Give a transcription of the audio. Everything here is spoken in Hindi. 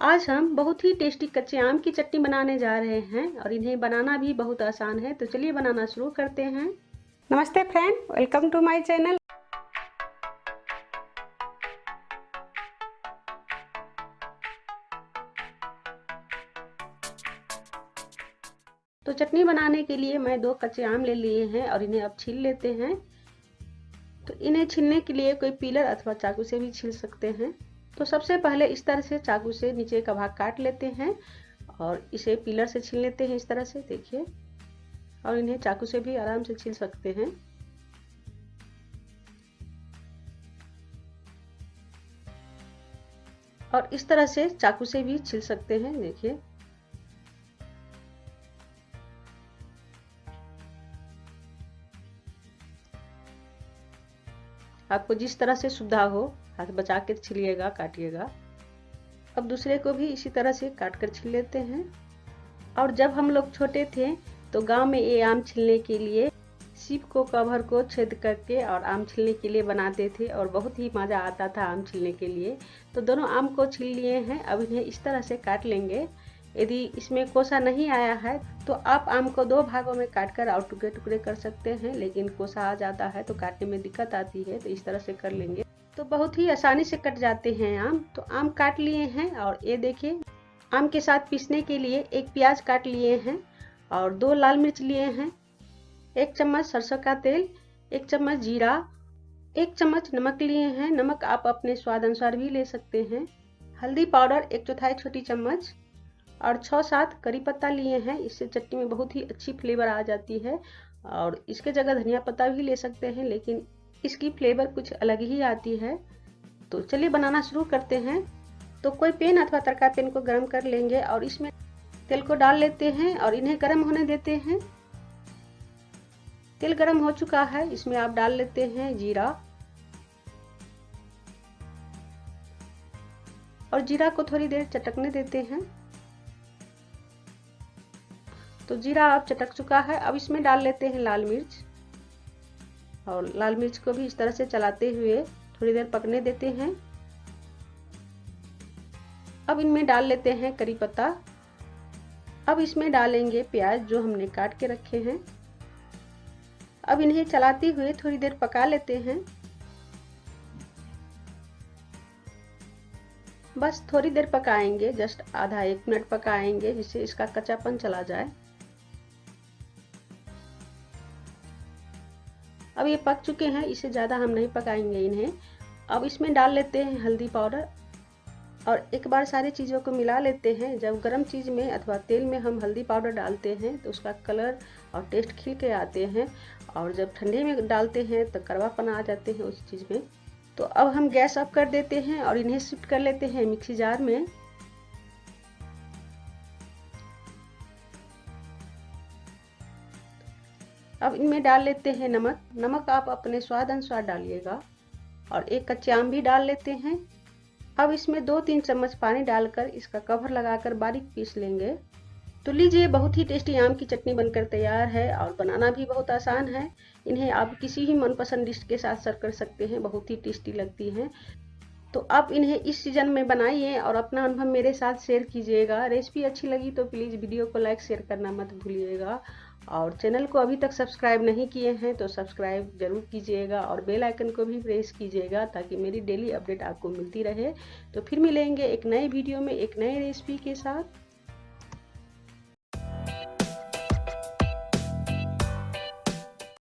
आज हम बहुत ही टेस्टी कच्चे आम की चटनी बनाने जा रहे हैं और इन्हें बनाना भी बहुत आसान है। तो चलिए बनाना शुरू करते हैं। नमस्ते friend, welcome to my channel. तो चटनी बनाने के लिए मैं दो कच्चे आम ले लिए हैं और इन्हें अब छील लेते हैं। तो इन्हें छीलने के लिए कोई पीलर अथवा चाकू से भी छील सकते हैं। तो सबसे पहले इस तरह से चाकू से नीचे का भाग काट लेते हैं और इसे पिलर से छील लेते हैं इस तरह से, देखिए। और इन्हें चाकू से भी आराम से छील सकते हैं। और इस तरह से चाकू से भी छील सकते हैं, देखिए। आपको जिस तरह से सुविधा हो हाथ बचा के छिलिएगा, काटिएगा। अब दूसरे को भी इसी तरह से काट कर छिल लेते हैं। और जब हम लोग छोटे थे तो गाँव में ये आम छिलने के लिए सीप को, कवर को छेद करके और आम छिलने के लिए बनाते थे और बहुत ही मज़ा आता था आम छिलने के लिए। तो दोनों आम को छिल लिए हैं, अब इन्हें इस तरह से काट लेंगे। यदि इसमें कोसा नहीं आया है तो आप आम को दो भागों में काट कर और टुकड़े टुकड़े कर सकते हैं, लेकिन कोसा आ जाता है तो काटने में दिक्कत आती है तो इस तरह से कर लेंगे। तो बहुत ही आसानी से कट जाते हैं आम। तो आम काट लिए हैं और ये देखिए, आम के साथ पीसने के लिए एक प्याज काट लिए हैं और दो लाल मिर्च लिए हैं, एक चम्मच सरसों का तेल, एक चम्मच जीरा, एक चम्मच नमक लिए हैं। नमक आप अपने स्वाद अनुसार भी ले सकते हैं। हल्दी पाउडर, एक चौथाई छोटी चम्मच और छः सात करी पत्ता लिए हैं। इससे चटनी में बहुत ही अच्छी फ्लेवर आ जाती है और इसके जगह धनिया पत्ता भी ले सकते हैं, लेकिन इसकी फ्लेवर कुछ अलग ही आती है। तो चलिए बनाना शुरू करते हैं। तो कोई पेन अथवा तड़का पेन को गर्म कर लेंगे और इसमें तेल को डाल लेते हैं और इन्हें गर्म होने देते हैं। तेल गर्म हो चुका है, इसमें आप डाल लेते हैं जीरा। और जीरा को थोड़ी देर चटकने देते हैं। तो जीरा अब चटक चुका है, अब इसमें डाल लेते हैं लाल मिर्च। और लाल मिर्च को भी इस तरह से चलाते हुए थोड़ी देर पकने देते हैं। अब इनमें डाल लेते हैं करी पत्ता। अब इसमें डालेंगे प्याज जो हमने काट के रखे हैं। अब इन्हें चलाते हुए थोड़ी देर पका लेते हैं। बस थोड़ी देर पकाएँगे, जस्ट आधा एक मिनट पकाएँगे, जिससे इसका कच्चापन चला जाए। अब ये पक चुके हैं, इसे ज़्यादा हम नहीं पकाएँगे इन्हें। अब इसमें डाल लेते हैं हल्दी पाउडर और एक बार सारी चीज़ों को मिला लेते हैं। जब गर्म चीज़ में अथवा तेल में हम हल्दी पाउडर डालते हैं तो उसका कलर और टेस्ट खिल के आते हैं और जब ठंडे में डालते हैं तो करवापन आ जाते हैं उस चीज़ में। तो अब हम गैस ऑफ़ कर देते हैं और इन्हें शिफ्ट कर लेते हैं मिक्सी जार में। अब इनमें डाल लेते हैं नमक। नमक आप अपने स्वाद अनुसार डालिएगा और एक कच्चे आम भी डाल लेते हैं। अब इसमें दो तीन चम्मच पानी डालकर इसका कवर लगाकर बारीक पीस लेंगे। तो लीजिए, बहुत ही टेस्टी आम की चटनी बनकर तैयार है और बनाना भी बहुत आसान है। इन्हें आप किसी भी मनपसंद डिश के साथ सर्व कर सकते हैं, बहुत ही टेस्टी लगती हैं। तो आप इन्हें इस सीज़न में बनाइए और अपना अनुभव मेरे साथ शेयर कीजिएगा। रेसिपी अच्छी लगी तो प्लीज़ वीडियो को लाइक, शेयर करना मत भूलिएगा। और चैनल को अभी तक सब्सक्राइब नहीं किए हैं तो सब्सक्राइब ज़रूर कीजिएगा और बेल आइकन को भी प्रेस कीजिएगा ताकि मेरी डेली अपडेट आपको मिलती रहे। तो फिर मिलेंगे एक नए वीडियो में एक नए रेसिपी के साथ।